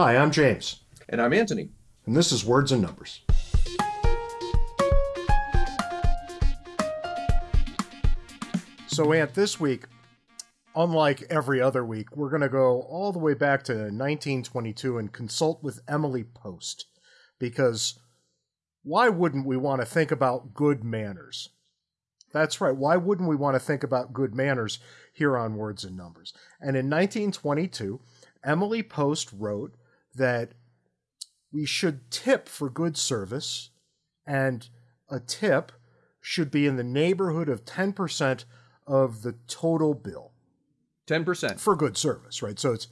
Hi, I'm James. And I'm Antony. And this is Words and Numbers. So, Ant, this week, unlike every other week, we're going to go all the way back to 1922 and consult with Emily Post. Because why wouldn't we want to think about good manners? That's right. Why wouldn't we want to think about good manners here on Words and Numbers? And in 1922, Emily Post wrote that we should tip for good service, and a tip should be in the neighborhood of 10% of the total bill. 10% for good service, right? So it's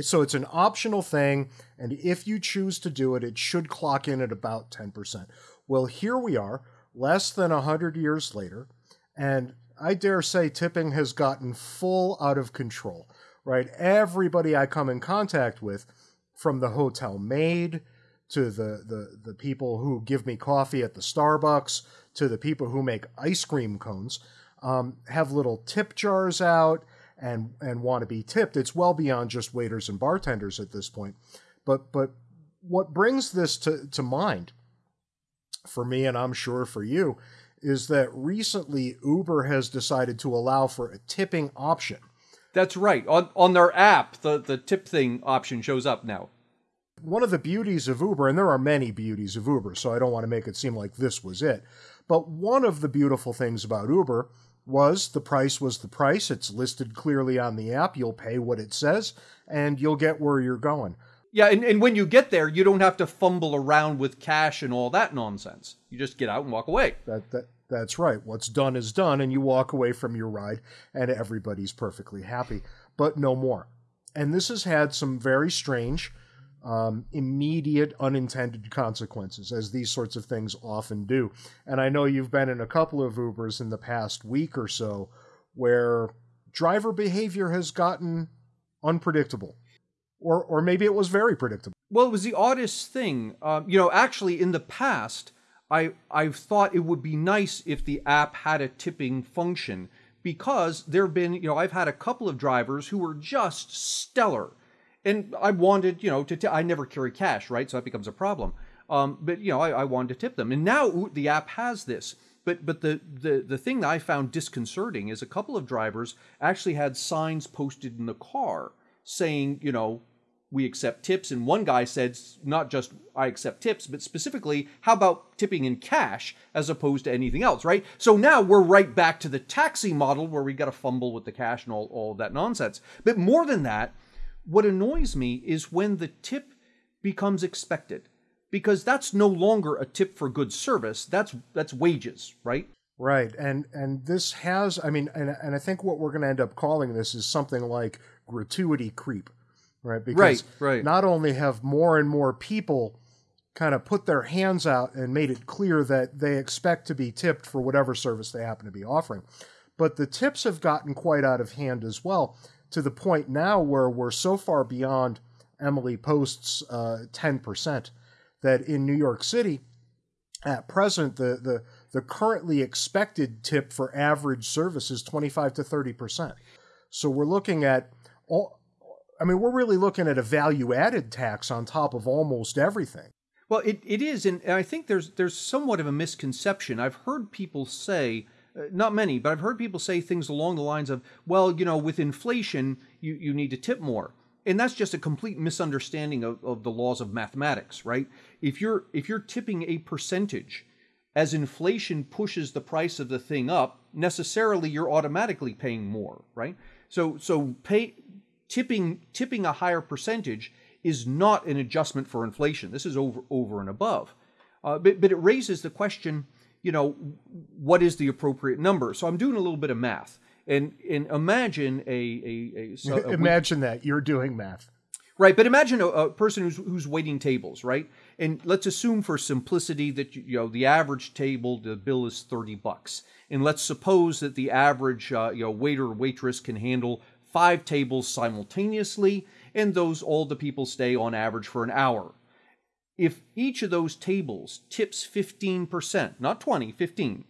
so it's an optional thing, and if you choose to do it, it should clock in at about 10%. Well, here we are, less than 100 years later, and I dare say tipping has gotten full out of control, right? Everybody I come in contact with, from the hotel maid to the, the, the people who give me coffee at the Starbucks to the people who make ice cream cones, um, have little tip jars out and and want to be tipped. It's well beyond just waiters and bartenders at this point. But but what brings this to, to mind for me, and I'm sure for you, is that recently Uber has decided to allow for a tipping option. That's right. On on their app, the, the tip thing option shows up now. One of the beauties of Uber, and there are many beauties of Uber, so I don't want to make it seem like this was it. But one of the beautiful things about Uber was the price was the price. It's listed clearly on the app. You'll pay what it says, and you'll get where you're going. Yeah, and, and when you get there, you don't have to fumble around with cash and all that nonsense. You just get out and walk away. That, that that's right. What's done is done, and you walk away from your ride, and everybody's perfectly happy. But no more. And this has had some very strange um, immediate unintended consequences, as these sorts of things often do. And I know you've been in a couple of Ubers in the past week or so where driver behavior has gotten unpredictable. Or, or maybe it was very predictable. Well, it was the oddest thing. Um, you know, actually, in the past, I I thought it would be nice if the app had a tipping function because there have been, you know, I've had a couple of drivers who were just stellar and I wanted, you know, to t- I never carry cash, right? So that becomes a problem. Um, but you know, I, I wanted to tip them, and now the app has this. But but the, the the thing that I found disconcerting is a couple of drivers actually had signs posted in the car saying, you know, we accept tips, and one guy said not just I accept tips, but specifically, how about tipping in cash as opposed to anything else, right? So now we're right back to the taxi model where we got to fumble with the cash and all, all of that nonsense. But more than that, what annoys me is when the tip becomes expected because that's no longer a tip for good service that's that's wages right right and and this has i mean and, and i think what we're going to end up calling this is something like gratuity creep right because right, right. not only have more and more people kind of put their hands out and made it clear that they expect to be tipped for whatever service they happen to be offering but the tips have gotten quite out of hand as well to the point now where we're so far beyond Emily Post's uh, 10% that in New York City, at present, the, the, the currently expected tip for average service is 25 to 30%. So we're looking at, all, I mean, we're really looking at a value added tax on top of almost everything. Well, it, it is, and I think there's there's somewhat of a misconception. I've heard people say, uh, not many, but I've heard people say things along the lines of, well, you know, with inflation, you, you need to tip more. And that's just a complete misunderstanding of, of the laws of mathematics, right? If you're if you're tipping a percentage as inflation pushes the price of the thing up, necessarily you're automatically paying more, right? So so pay tipping tipping a higher percentage is not an adjustment for inflation. This is over over and above. Uh, but but it raises the question you know, what is the appropriate number? So I'm doing a little bit of math. And, and imagine a, a, a, a imagine that you're doing math. Right, but imagine a, a, person who's who's waiting tables, right? And let's assume for simplicity that you know the average table the bill is thirty bucks, and let's suppose that the average uh, you know waiter or waitress can handle five tables simultaneously, and those all the people stay on average for an hour. If each of those tables tips 15%, not 20, 15,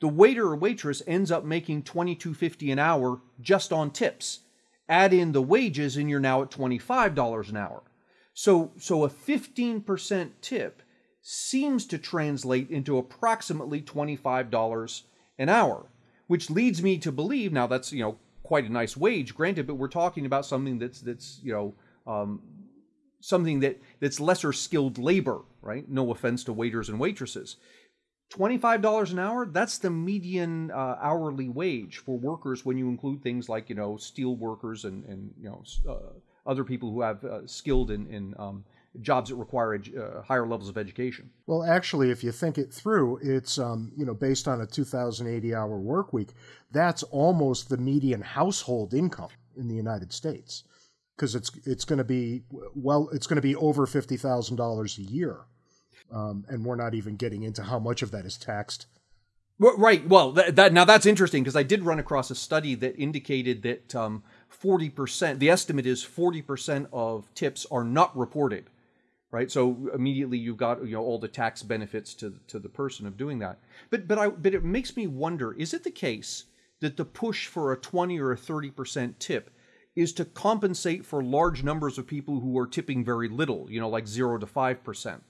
the waiter or waitress ends up making 22.50 an hour just on tips. add in the wages, and you're now at $25 an hour. So, so a 15% tip seems to translate into approximately $25 an hour, which leads me to believe now that's, you know, quite a nice wage, granted, but we're talking about something that's, that's you know, um, something that, that's lesser skilled labor, right? No offense to waiters and waitresses. $25 an hour, that's the median uh, hourly wage for workers when you include things like, you know, steel workers and, and you know, uh, other people who have uh, skilled in, in um, jobs that require uh, higher levels of education. Well, actually, if you think it through, it's um, you know based on a 2,080 hour work week. That's almost the median household income in the United States because it's it's going to be well, it's going to be over fifty thousand dollars a year, um, and we're not even getting into how much of that is taxed. Right. Well, that, that now that's interesting because I did run across a study that indicated that um, forty percent. The estimate is forty percent of tips are not reported right? So immediately you've got you know all the tax benefits to to the person of doing that. But but I but it makes me wonder: is it the case that the push for a twenty or a thirty percent tip is to compensate for large numbers of people who are tipping very little, you know, like zero to five percent?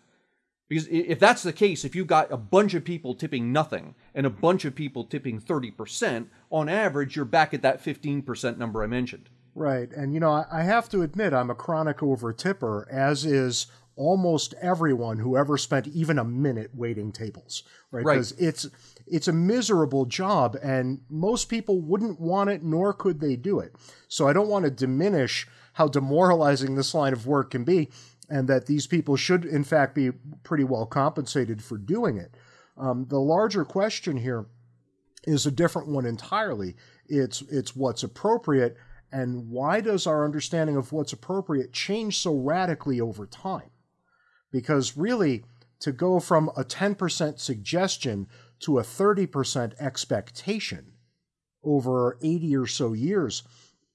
Because if that's the case, if you've got a bunch of people tipping nothing and a bunch of people tipping 30%, on average, you're back at that 15% number I mentioned. Right. And, you know, I have to admit, I'm a chronic over tipper, as is almost everyone who ever spent even a minute waiting tables, right? Because right. it's it's a miserable job, and most people wouldn't want it, nor could they do it. So I don't want to diminish how demoralizing this line of work can be, and that these people should, in fact, be pretty well compensated for doing it. Um, the larger question here is a different one entirely. It's it's what's appropriate, and why does our understanding of what's appropriate change so radically over time? Because really to go from a 10% suggestion to a 30% expectation over 80 or so years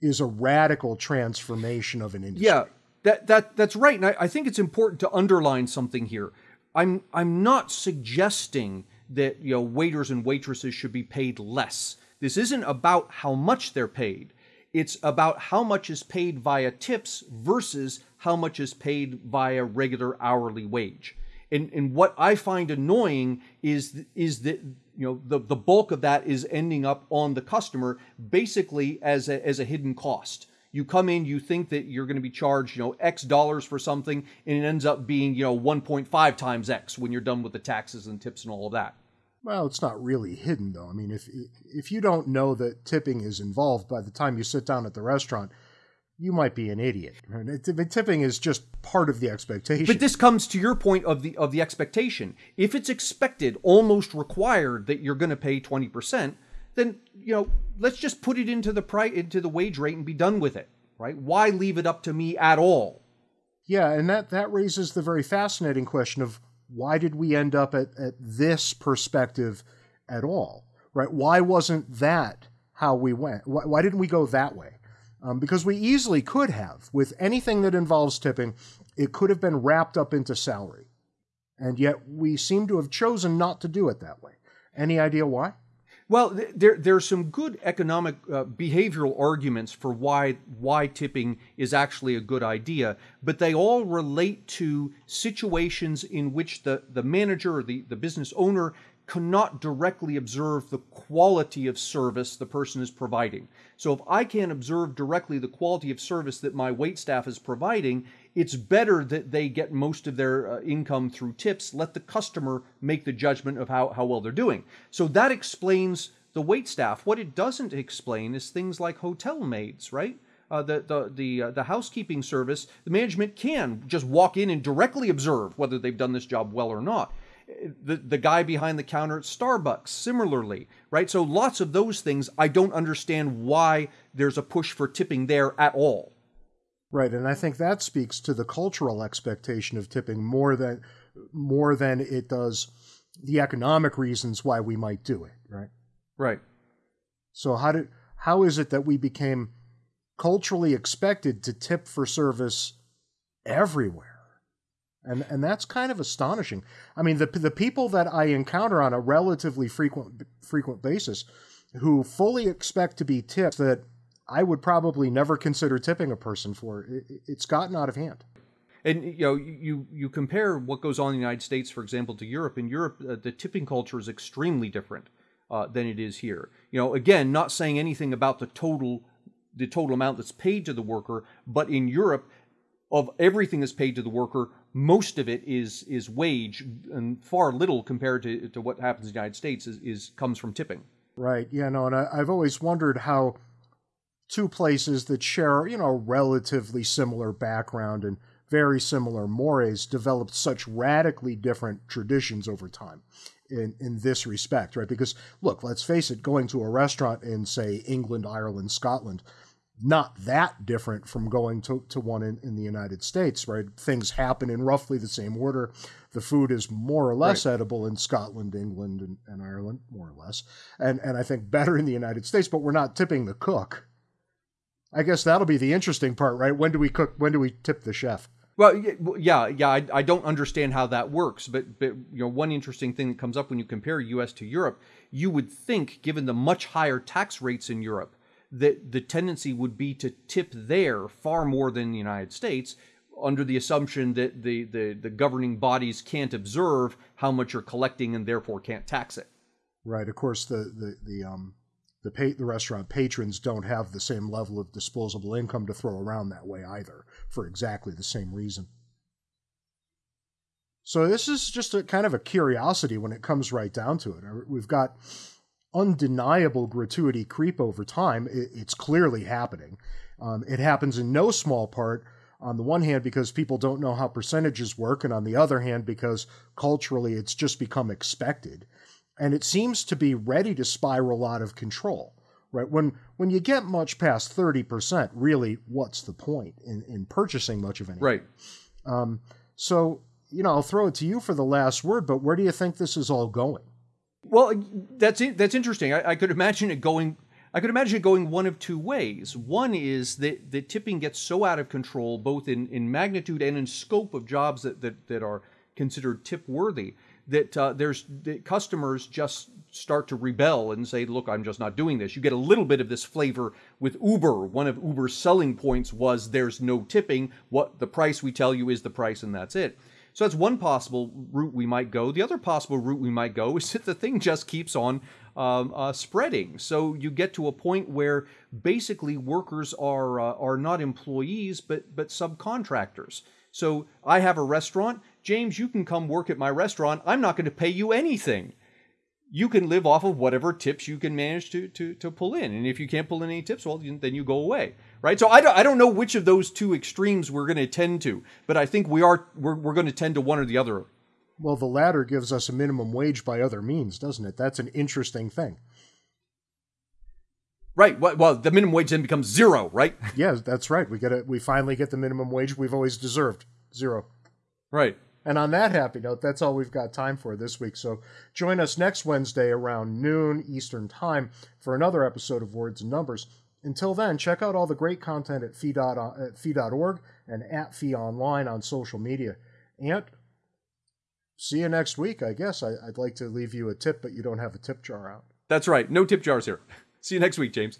is a radical transformation of an industry. Yeah, that, that, that's right. And I, I think it's important to underline something here. I'm, I'm not suggesting that you know, waiters and waitresses should be paid less. This isn't about how much they're paid. It's about how much is paid via tips versus how much is paid by a regular hourly wage. And, and what I find annoying is is that you know the, the bulk of that is ending up on the customer basically as a, as a hidden cost. You come in, you think that you're going to be charged, you know, X dollars for something, and it ends up being, you know, 1.5 times X when you're done with the taxes and tips and all of that. Well, it's not really hidden though. I mean, if if you don't know that tipping is involved by the time you sit down at the restaurant, you might be an idiot. Tipping is just part of the expectation. But this comes to your point of the of the expectation. If it's expected, almost required that you're going to pay 20%, then, you know, let's just put it into the price into the wage rate and be done with it, right? Why leave it up to me at all? Yeah, and that that raises the very fascinating question of why did we end up at, at this perspective at all? Right? Why wasn't that how we went? Why, why didn't we go that way? Um, because we easily could have, with anything that involves tipping, it could have been wrapped up into salary. And yet we seem to have chosen not to do it that way. Any idea why? Well, there there are some good economic uh, behavioral arguments for why why tipping is actually a good idea, but they all relate to situations in which the, the manager or the, the business owner cannot directly observe the quality of service the person is providing. So if I can't observe directly the quality of service that my wait staff is providing, it's better that they get most of their uh, income through tips. Let the customer make the judgment of how, how well they're doing. So that explains the wait staff. What it doesn't explain is things like hotel maids, right? Uh, the the the, uh, the housekeeping service, the management can just walk in and directly observe whether they've done this job well or not the, the guy behind the counter at Starbucks, similarly, right? So lots of those things, I don't understand why there's a push for tipping there at all. Right, and I think that speaks to the cultural expectation of tipping more than more than it does the economic reasons why we might do it, right? Right. So how did how is it that we became culturally expected to tip for service everywhere? And and that's kind of astonishing. I mean, the the people that I encounter on a relatively frequent frequent basis, who fully expect to be tipped, that I would probably never consider tipping a person for. It, it's gotten out of hand. And you know, you you compare what goes on in the United States, for example, to Europe. In Europe, uh, the tipping culture is extremely different uh, than it is here. You know, again, not saying anything about the total the total amount that's paid to the worker, but in Europe, of everything that's paid to the worker, most of it is is wage, and far little compared to, to what happens in the United States is, is comes from tipping. Right. Yeah. No. And I, I've always wondered how two places that share, you know, relatively similar background and very similar mores developed such radically different traditions over time in, in this respect, right? Because look, let's face it, going to a restaurant in, say, England, Ireland, Scotland, not that different from going to, to one in, in the United States, right? Things happen in roughly the same order. The food is more or less right. edible in Scotland, England, and, and Ireland, more or less. And, and I think better in the United States, but we're not tipping the cook. I guess that'll be the interesting part, right? When do we cook? When do we tip the chef? Well, yeah, yeah. I, I don't understand how that works, but but you know, one interesting thing that comes up when you compare U.S. to Europe, you would think, given the much higher tax rates in Europe, that the tendency would be to tip there far more than the United States, under the assumption that the the, the governing bodies can't observe how much you're collecting and therefore can't tax it. Right. Of course, the the the um the pay, the restaurant patrons don't have the same level of disposable income to throw around that way either for exactly the same reason. So this is just a kind of a curiosity when it comes right down to it. We've got undeniable gratuity creep over time. It's clearly happening. Um, it happens in no small part, on the one hand, because people don't know how percentages work, and on the other hand, because culturally it's just become expected and it seems to be ready to spiral out of control. Right when when you get much past thirty percent, really, what's the point in, in purchasing much of anything? Right. Um, so you know, I'll throw it to you for the last word. But where do you think this is all going? Well, that's it. That's interesting. I, I could imagine it going. I could imagine it going one of two ways. One is that the tipping gets so out of control, both in, in magnitude and in scope of jobs that, that, that are considered tip worthy, that uh, there's that customers just start to rebel and say, "Look, I'm just not doing this." You get a little bit of this flavor with Uber. One of Uber's selling points was there's no tipping. What the price we tell you is the price, and that's it. So that's one possible route we might go. The other possible route we might go is that the thing just keeps on um, uh, spreading. So you get to a point where basically workers are uh, are not employees but but subcontractors. So I have a restaurant. James, you can come work at my restaurant. I'm not going to pay you anything. You can live off of whatever tips you can manage to, to, to pull in. And if you can't pull in any tips, well, then you go away. Right? So I don't, I don't know which of those two extremes we're going to tend to, but I think we are we're, we're going to tend to one or the other. Well, the latter gives us a minimum wage by other means, doesn't it? That's an interesting thing. Right. Well, the minimum wage then becomes zero, right? yeah, that's right. We get it. We finally get the minimum wage we've always deserved. Zero. Right. And on that happy note, that's all we've got time for this week. So join us next Wednesday around noon Eastern Time for another episode of Words and Numbers. Until then, check out all the great content at fee.org uh, and at fee online on social media. And see you next week, I guess. I, would like to leave you a tip, but you don't have a tip jar out. That's right. No tip jars here. See you next week, James.